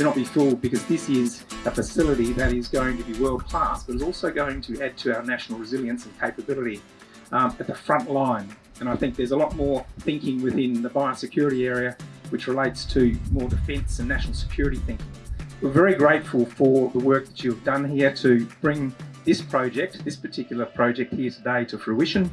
do not be fooled because this is a facility that is going to be world class, but is also going to add to our national resilience and capability um, at the front line. And I think there's a lot more thinking within the biosecurity area which relates to more defence and national security thinking. We're very grateful for the work that you've done here to bring this project, this particular project here today to fruition.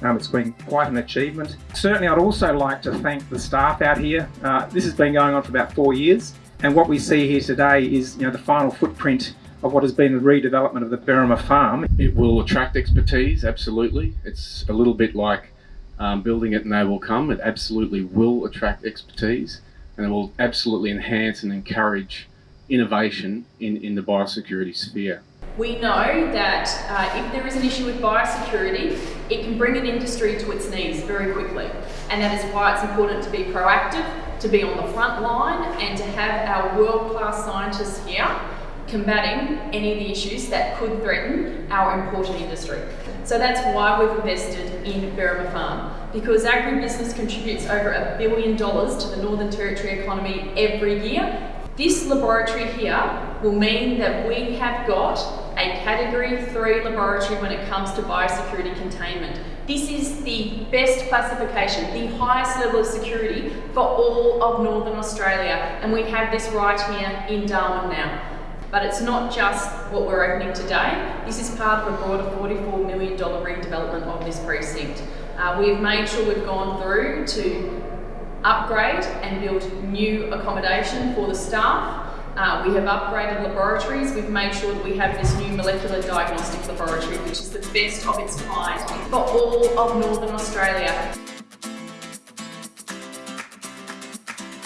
Um, it's been quite an achievement. Certainly I'd also like to thank the staff out here. Uh, this has been going on for about four years and what we see here today is you know, the final footprint of what has been the redevelopment of the Berrimah farm. It will attract expertise, absolutely. It's a little bit like um, building it and they will come. It absolutely will attract expertise and it will absolutely enhance and encourage innovation in, in the biosecurity sphere. We know that uh, if there is an issue with biosecurity, it can bring an industry to its knees very quickly. And that is why it's important to be proactive, to be on the front line, and to have our world-class scientists here combating any of the issues that could threaten our important industry. So that's why we've invested in Berrimah Farm, because agribusiness contributes over a billion dollars to the Northern Territory economy every year. This laboratory here will mean that we have got a category 3 laboratory when it comes to biosecurity containment. This is the best classification, the highest level of security for all of Northern Australia and we have this right here in Darwin now. But it's not just what we're opening today. This is part of a broader $44 million redevelopment of this precinct. Uh, we've made sure we've gone through to upgrade and build new accommodation for the staff. Uh, we have upgraded laboratories. We've made sure that we have this new molecular diagnostic laboratory, which is the best of its kind for all of Northern Australia.